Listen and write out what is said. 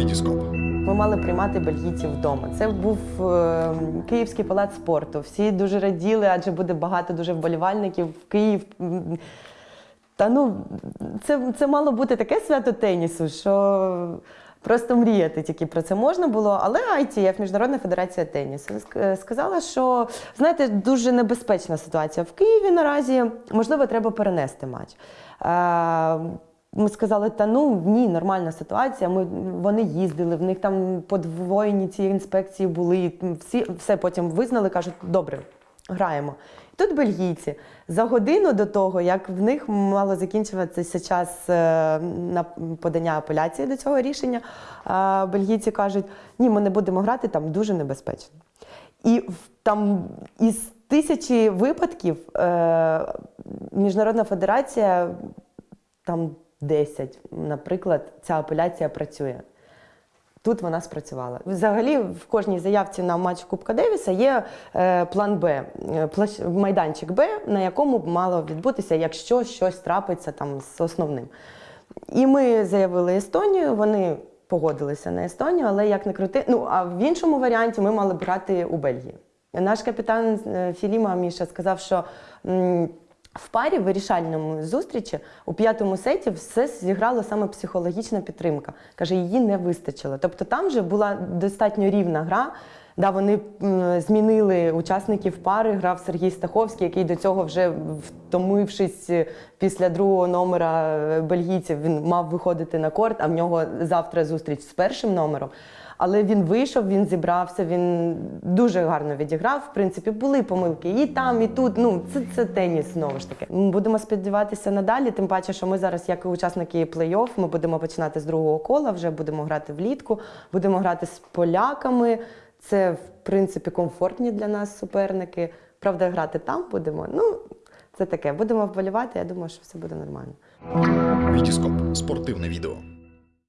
Вітіскоп. Ми мали приймати бельгійців вдома. Це був е, Київський палац спорту. Всі дуже раділи, адже буде багато дуже вболівальників в Київ. Та ну, це, це мало бути таке свято тенісу, що просто мріяти тільки про це можна було. Але ITF, Міжнародна федерація тенісу, сказала, що знаєте, дуже небезпечна ситуація в Києві наразі. Можливо, треба перенести матч. Ми сказали, та ну ні, нормальна ситуація. Ми вони їздили, в них там подвоєні ці інспекції були. Всі все потім визнали, кажуть, добре, граємо. Тут бельгійці за годину до того, як в них мало закінчуватися час е, на подання апеляції до цього рішення, е, бельгійці кажуть, ні, ми не будемо грати, там дуже небезпечно. І там із тисячі випадків е, Міжнародна федерація там 10, наприклад, ця апеляція працює. Тут вона спрацювала. Взагалі, в кожній заявці на матч Кубка Девіса є е, план Б, е, майданчик Б, на якому б мало відбутися, якщо щось трапиться там з основним. І ми заявили Естонію, вони погодилися на Естонію, але як не крути. Ну а в іншому варіанті ми мали б грати у Бельгії. Наш капітан е, Філіма Міша сказав, що. В парі вирішальному зустрічі у п'ятому сеті все зіграло саме психологічна підтримка. Каже, її не вистачило. Тобто там вже була достатньо рівна гра. Да, вони змінили учасників пари. Грав Сергій Стаховський, який до цього вже втомившись е, після другого номера е, бельгійців, він мав виходити на корт, а в нього завтра зустріч з першим номером. Але він вийшов, він зібрався, він дуже гарно відіграв. В принципі, були помилки і там, і тут. Ну, це, це теніс знову ж таки. Будемо сподіватися надалі. Тим паче, що ми зараз, як учасники плей-офф, ми будемо починати з другого кола, вже будемо грати влітку, будемо грати з поляками. Це, в принципі, комфортні для нас суперники. Правда, грати там будемо. Ну, це таке. Будемо вболівати. Я думаю, що все буде нормально. Вітіскоп. Спортивне відео.